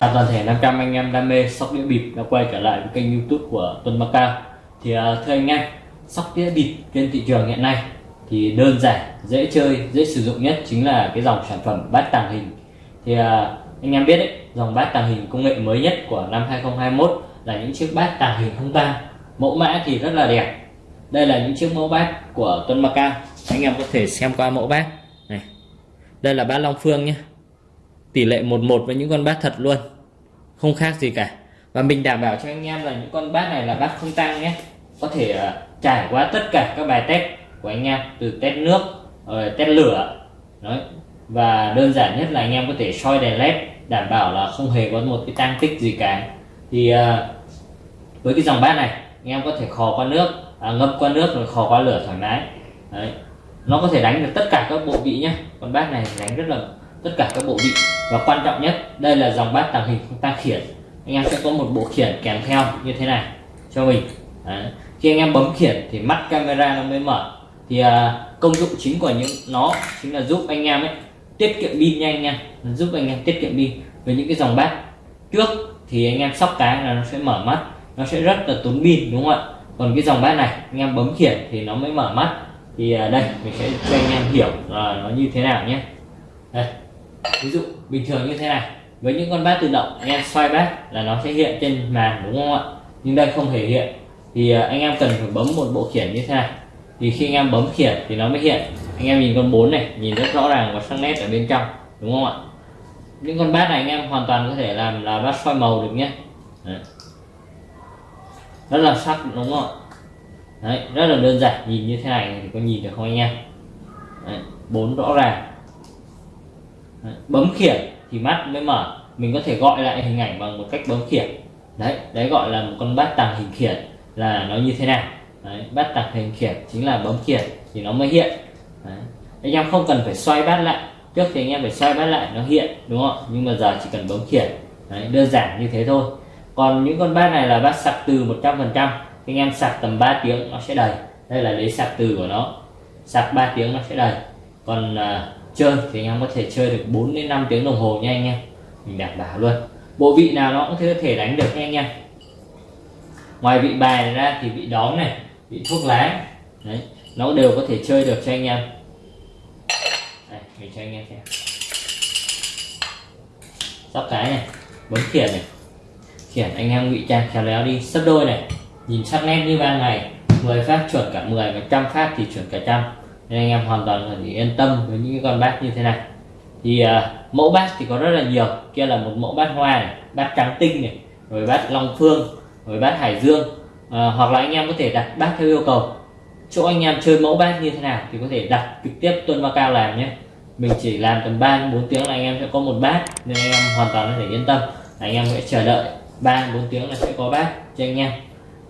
À, toàn thể 500 anh em đam mê sóc đĩa bịp đã quay trở lại với kênh youtube của Tuấn Macao thì à, thưa anh em sóc đĩa bịp trên thị trường hiện nay thì đơn giản dễ chơi dễ sử dụng nhất chính là cái dòng sản phẩm bát tàng hình. Thì à, anh em biết đấy dòng bát tàng hình công nghệ mới nhất của năm 2021 là những chiếc bát tàng hình không tang mẫu mã thì rất là đẹp. Đây là những chiếc mẫu bát của Tuấn Macao anh em có thể xem qua mẫu bát này. Đây là bát Long Phương nhé. Tỷ lệ 11 với những con bát thật luôn không khác gì cả. Và mình đảm bảo cho anh em là những con bát này là bát không tăng nhé. Có thể uh, trải qua tất cả các bài test của anh em từ test nước rồi test lửa Đấy. và đơn giản nhất là anh em có thể soi đèn led đảm bảo là không hề có một cái tăng tích gì cả. Thì uh, với cái dòng bát này anh em có thể khò qua nước à, ngâm qua nước rồi khò qua lửa thoải mái. Đấy. nó có thể đánh được tất cả các bộ vị nhé. Con bát này đánh rất là tất cả các bộ vị. Và quan trọng nhất đây là dòng bát tàng hình không tăng khiển. Anh em sẽ có một bộ khiển kèm theo như thế này cho mình. Đấy. khi anh em bấm khiển thì mắt camera nó mới mở. Thì à, công dụng chính của những nó chính là giúp anh em ấy tiết kiệm pin nhanh nha giúp anh em tiết kiệm pin. Với những cái dòng bát trước thì anh em sóc cái là nó sẽ mở mắt. Nó sẽ rất là tốn pin đúng không ạ? Còn cái dòng bát này anh em bấm khiển thì nó mới mở mắt. Thì à, đây mình sẽ cho anh em hiểu là nó như thế nào nhé. Đây ví dụ bình thường như thế này. Với những con bát tự động anh em xoay bát là nó sẽ hiện trên màn đúng không ạ? Nhưng đây không hề hiện. Thì à, anh em cần phải bấm một bộ khiển như thế này. Thì khi anh em bấm khiển thì nó mới hiện. Anh em nhìn con bốn này nhìn rất rõ ràng và sắc nét ở bên trong đúng không ạ? Những con bát này anh em hoàn toàn có thể làm là bát soi màu được nhé. Đấy. rất là sắc đúng không ạ? Đấy, rất là đơn giản nhìn như thế này thì có nhìn được không anh em? Bốn rõ ràng bấm khiển thì mắt mới mở. Mình có thể gọi lại hình ảnh bằng một cách bấm khiển. Đấy đấy gọi là một con bát tàng hình khiển là nó như thế nào. Đấy, bát tàng hình khiển chính là bấm khiển thì nó mới hiện. Đấy. anh em không cần phải xoay bát lại. Trước thì anh em phải xoay bát lại nó hiện đúng không nhưng mà giờ chỉ cần bấm khiển. Đấy, đơn giản như thế thôi. Còn những con bát này là bát sạc từ 100% anh em sạc tầm 3 tiếng nó sẽ đầy. Đây là lấy sạc từ của nó. Sạc 3 tiếng nó sẽ đầy. Còn à, chơi thì anh em có thể chơi được 4 đến 5 tiếng đồng hồ nha anh em. Mình đảm bảo luôn. Bộ vị nào nó cũng có thể đánh được nha anh em. Ngoài vị bài này ra thì vị đóm này vị thuốc lá. Đấy nó đều có thể chơi được cho anh em. Đây, mình cho anh em xem. Sóc cái này bấm khiển này. Khiển anh em ngụy trang khéo léo đi sấp đôi này. Nhìn sắc nét như ban ngày. 10 phát chuẩn cả 10 và trăm phát thì chuẩn cả trăm nên anh em hoàn toàn có thể yên tâm với những con bát như thế này. Thì uh, mẫu bát thì có rất là nhiều. Kia là một mẫu bát hoa này bát trắng tinh này rồi bát long phương rồi bát hải dương. Uh, hoặc là anh em có thể đặt bát theo yêu cầu. Chỗ anh em chơi mẫu bát như thế nào thì có thể đặt trực tiếp tuân ma cao làm nhé. Mình chỉ làm tầm 3 4 tiếng là anh em sẽ có một bát nên anh em hoàn toàn có thể yên tâm. Anh em sẽ chờ đợi 3 4 tiếng là sẽ có bát cho anh em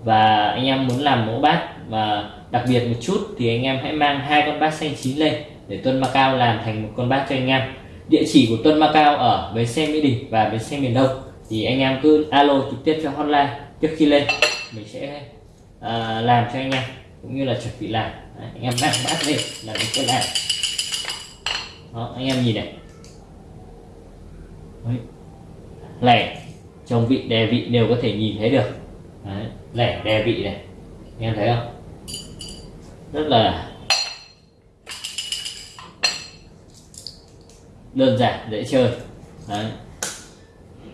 và anh em muốn làm mẫu bát và đặc biệt một chút thì anh em hãy mang hai con bát xanh chín lên để Tuân Macao làm thành một con bát cho anh em. Địa chỉ của Tuân Macao ở bến xe Mỹ Đình và bến xe miền Đông. Thì anh em cứ alo trực tiếp cho hotline trước khi lên. Mình sẽ uh, làm cho anh em cũng như là chuẩn bị làm. Đấy, anh em mang bát lên là mình sẽ làm. Đó anh em nhìn này. Đấy. lẻ trong vị đè vị đều có thể nhìn thấy được. Đấy. lẻ đè vị này. Anh em thấy không? Rất là đơn giản dễ chơi. Đấy.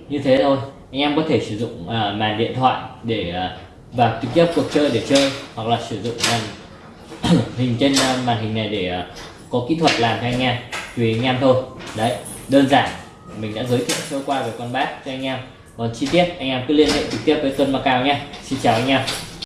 như thế thôi. Anh em có thể sử dụng à, màn điện thoại để à, vào trực tiếp cuộc chơi để chơi hoặc là sử dụng màn hình trên à, màn hình này để à, có kỹ thuật làm cho anh em. Tùy anh em thôi. Đấy đơn giản. Mình đã giới thiệu sơ qua về con bát cho anh em còn chi tiết. Anh em cứ liên hệ trực tiếp với Tuân Macao nhé. Xin chào anh em.